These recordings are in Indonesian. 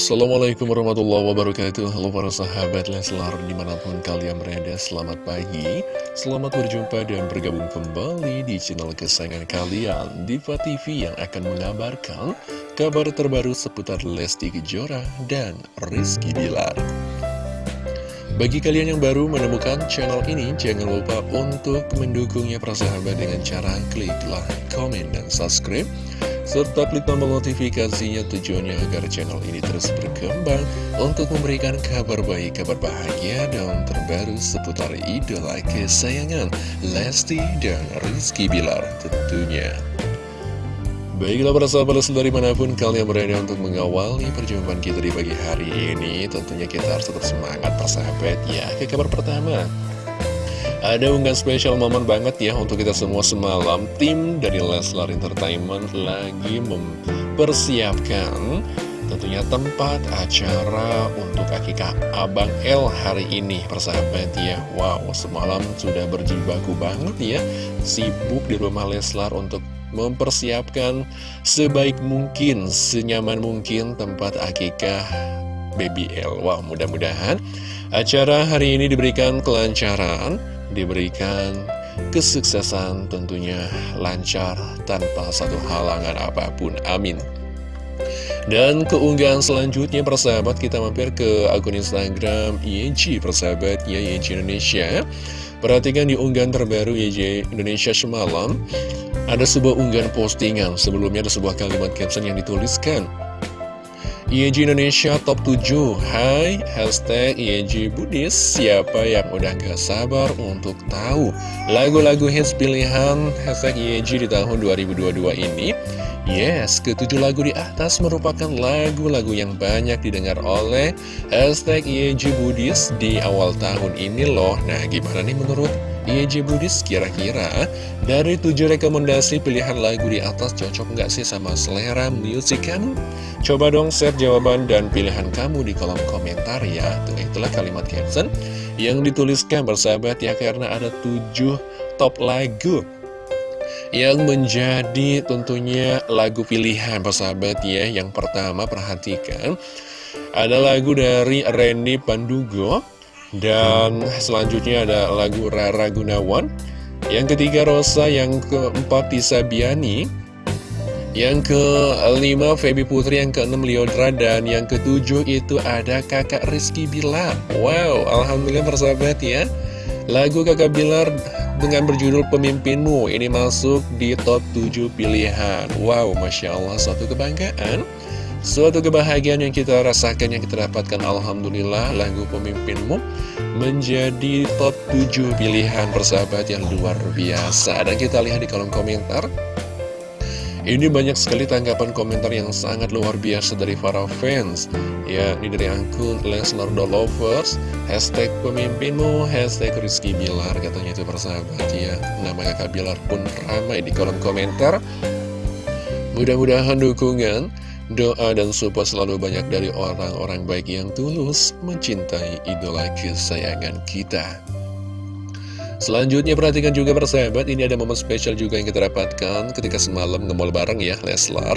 Assalamualaikum warahmatullahi wabarakatuh. Halo para sahabat Leslar di mana pun kalian berada Selamat pagi. Selamat berjumpa dan bergabung kembali di channel kesayangan kalian Diva TV yang akan mengabarkan Kabar terbaru seputar Lesti Kejora dan Rizky Bilar. Bagi kalian yang baru menemukan channel ini Jangan lupa untuk mendukungnya para sahabat dengan cara klik like, komen, dan subscribe serta klik tombol notifikasinya tujuannya agar channel ini terus berkembang untuk memberikan kabar baik, kabar bahagia, dan terbaru seputar idola kesayangan Lesti dan Rizky Bilar tentunya. Baiklah para sahabat dari mana pun kalian berada untuk mengawali perjumpaan kita di pagi hari ini Tentunya kita harus tetap semangat persahabat ya Ke kabar pertama ada unggahan spesial momen banget ya untuk kita semua semalam. Tim dari Leslar Entertainment lagi mempersiapkan tentunya tempat acara untuk akikah Abang L hari ini. Persahabat ya Wow semalam sudah berjibaku banget ya. Sibuk di rumah Leslar untuk mempersiapkan sebaik mungkin, senyaman mungkin tempat akikah Baby L. Wow mudah-mudahan acara hari ini diberikan kelancaran diberikan kesuksesan tentunya lancar tanpa satu halangan apa pun. Amin. Dan keunggahan selanjutnya persahabat kita mampir ke akun Instagram ING persahabat ya Indonesia. Perhatikan di unggahan terbaru ING Indonesia semalam ada sebuah unggahan postingan. Sebelumnya ada sebuah kalimat caption yang dituliskan. ING Indonesia Top 7 Hai, hashtag ING Budis Siapa yang udah gak sabar untuk tahu lagu-lagu hits pilihan hashtag ING di tahun 2022 ini? Yes, ketujuh lagu di atas merupakan lagu-lagu yang banyak didengar oleh hashtag ING Budis di awal tahun ini loh. Nah, gimana nih menurut ING Budis kira-kira. Dari tujuh rekomendasi pilihan lagu di atas cocok nggak sih sama selera musik kamu? Coba dong share jawaban dan pilihan kamu di kolom komentar ya. Tuh itulah kalimat caption yang dituliskan bersahabat ya karena ada tujuh top lagu yang menjadi tentunya lagu pilihan persahabat ya. Yang pertama perhatikan ada lagu dari Randy Pandugo dan selanjutnya ada lagu Rara Gunawan. Yang ketiga Rosa, yang keempat Tisa Biani. Yang kelima Feby Putri, yang keenam Liodra Dan yang ketujuh itu ada kakak Rizky Bilar. Wow, Alhamdulillah persahabat ya. Lagu kakak Bilar dengan berjudul Pemimpinmu. Ini masuk di top 7 pilihan. Wow, Masya Allah, suatu kebanggaan Suatu kebahagiaan yang kita rasakan, yang kita dapatkan Alhamdulillah lagu pemimpinmu menjadi top 7 pilihan persahabat yang luar biasa. Dan kita lihat di kolom komentar Ini banyak sekali tanggapan komentar yang sangat luar biasa dari para fans. Ya, ini dari akun Lesnar Lovers Hashtag pemimpinmu, hashtag Rizky Bilar Katanya itu persahabat ya. Nama kakak Bilar pun ramai di kolom komentar. Mudah-mudahan dukungan Doa dan support selalu banyak dari orang-orang baik yang tulus mencintai idola kesayangan kita. Selanjutnya perhatikan juga persahabat Ini ada momen spesial juga yang kita dapatkan Ketika semalam ngemol bareng ya Leslar.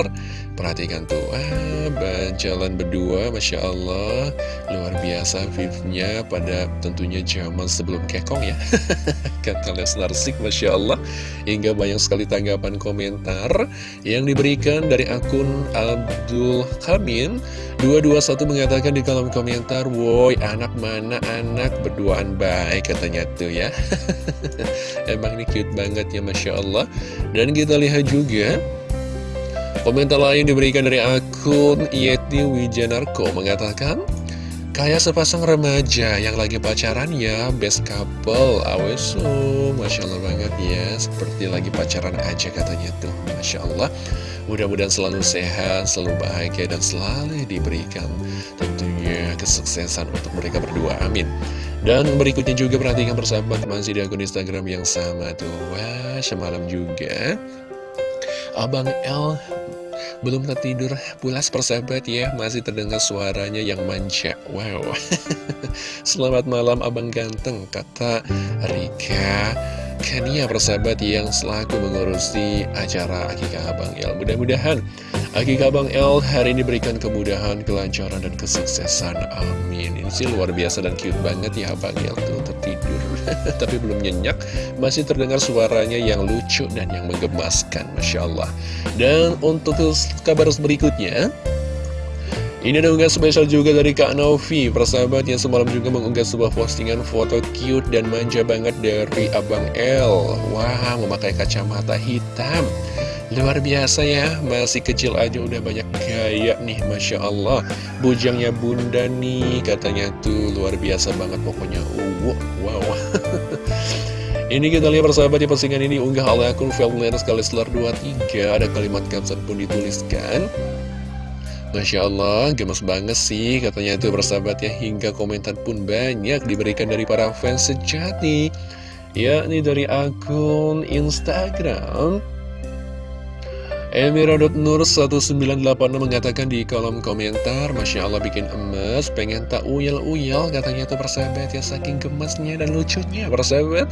Perhatikan tuh ah, Jalan berdua Masya Allah. Luar biasa vivnya pada tentunya zaman sebelum kekong ya. Kata Leslar Sik Masya Allah. Hingga banyak sekali tanggapan komentar Yang diberikan dari akun Abdul Kamin 221 mengatakan di kolom komentar Woi anak mana anak? Berduaan baik katanya tuh ya Emang ini cute banget ya Masya Allah. Dan kita lihat juga Komentar lain diberikan dari akun Yeti Wijanarko Mengatakan Kayak sepasang remaja yang lagi pacaran ya Best couple Awesu. Masya Allah banget ya Seperti lagi pacaran aja katanya tuh Masya Allah. Mudah-mudahan selalu sehat, selalu bahagia Dan selalu diberikan tentunya kesuksesan untuk mereka berdua Amin dan berikutnya juga perhatikan persahabat masih di akun Instagram yang sama tuh. Wah semalam juga Abang L belum tertidur pulas persahabat ya Masih terdengar suaranya yang manja. Wow. Selamat malam abang ganteng. Kata Rika Kania persahabat yang selaku mengurusi acara Akikah Abang El. Mudah-mudahan Akikah Bang El hari ini berikan kemudahan, kelancaran, dan kesuksesan. Amin. Ini sih luar biasa dan cute banget ya Bang El tuh tertidur. Tapi belum nyenyak, masih terdengar suaranya yang lucu dan yang menggemaskan. Masya Allah. Dan untuk kabar berikutnya, ini ada unggah spesial juga dari Kak Novi Persahabat yang semalam juga mengunggah sebuah postingan foto cute dan manja banget dari Abang L Wah, memakai kacamata hitam Luar biasa ya, masih kecil aja udah banyak gaya nih Masya Allah. Bujangnya bunda nih, katanya tuh luar biasa banget pokoknya. Uh, Wow Ini kita lihat persahabat di postingan ini unggah oleh akun Velner sekali selar 23 Ada kalimat caption pun dituliskan. Masya Allah, gemes banget sih katanya itu bersahabat ya. Hingga komentar pun banyak diberikan dari para fans sejati. Yakni dari akun Instagram Emira.nur1986 mengatakan di kolom komentar Masya Allah bikin emas Pengen tak uyel-uyel katanya tuh persahabat ya Saking gemasnya dan lucunya persahabat.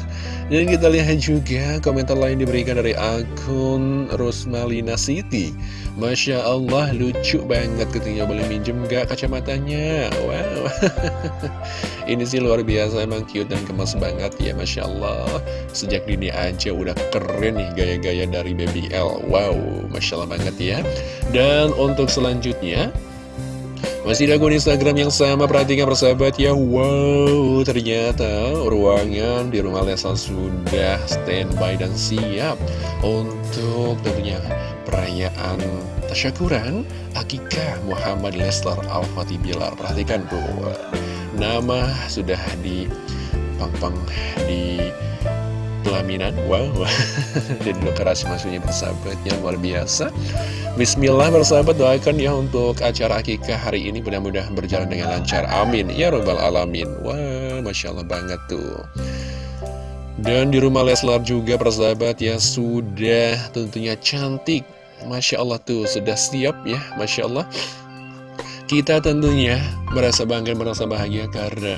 Dan kita lihat juga komentar lain diberikan dari akun Rosmalina City Masya Allah lucu banget ketika boleh minjem gak kacamatanya? Wow. Ini sih luar biasa emang cute dan gemas banget ya Masya Allah. Sejak dini aja udah keren nih gaya-gaya dari Baby L. Wow Masya Allah banget ya. Dan untuk selanjutnya masih di akun Instagram yang sama, perhatikan persahabat ya. Wow, ternyata ruangan di rumah Lesa sudah standby dan siap Untuk tentunya perayaan tasyakuran Akikah Muhammad Leslar Al-Fatih Bilar. Perhatikan tuh, nama sudah di pang-pang di pelaminan. Wow. Dan lokasi maksudnya bersahabat yang luar biasa. Bismillah bersahabat doakan ya untuk acara akikah hari ini Mudah-mudahan berjalan dengan lancar. Amin. Ya Rabbal Alamin. Wah Masya Allah banget tuh. Dan di rumah Leslar juga persahabat ya sudah tentunya cantik. Masya Allah tuh sudah siap ya Masya Allah kita tentunya merasa bangga, merasa bahagia karena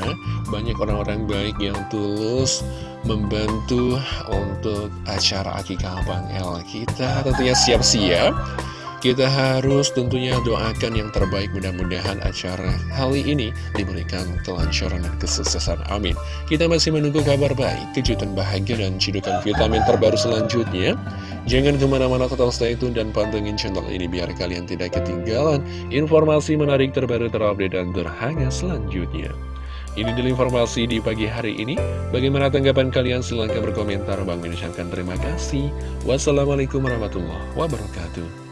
banyak orang-orang baik yang tulus membantu untuk acara Akikah Bang El. Kita tentunya siap-siap kita harus tentunya doakan yang terbaik mudah-mudahan acara kali ini diberikan kelancaran dan kesuksesan. Amin. Kita masih menunggu kabar baik, kejutan bahagia dan cidukan vitamin terbaru selanjutnya. Jangan ke mana-mana total stay tune dan pantengin channel ini biar kalian tidak ketinggalan informasi menarik terbaru terupdate dan terhangat selanjutnya. Ini adalah informasi di pagi hari ini. Bagaimana tanggapan kalian? Silahkan berkomentar. Bang mengucapkan terima kasih. Wassalamualaikum warahmatullahi wabarakatuh.